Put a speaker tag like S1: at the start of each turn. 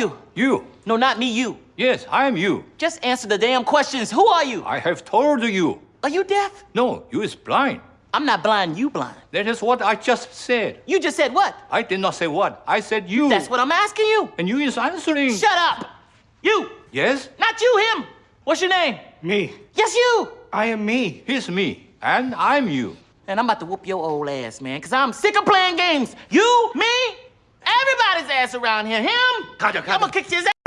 S1: you?
S2: You.
S1: No, not me, you.
S2: Yes, I am you.
S1: Just answer the damn questions. Who are you?
S2: I have told you.
S1: Are you deaf?
S2: No, you is blind.
S1: I'm not blind, you blind.
S2: That is what I just said.
S1: You just said what?
S2: I did not say what. I said you.
S1: That's what I'm asking you.
S2: And you is answering.
S1: Shut up! You!
S2: Yes,
S1: Not you, him! What's your name?
S3: Me.
S1: Yes, you!
S3: I am me.
S2: he's me. And I'm you.
S1: And I'm about to whoop your old ass, man, because I'm sick of playing games. You, me, everybody's ass around here. Him, 咱们客气了。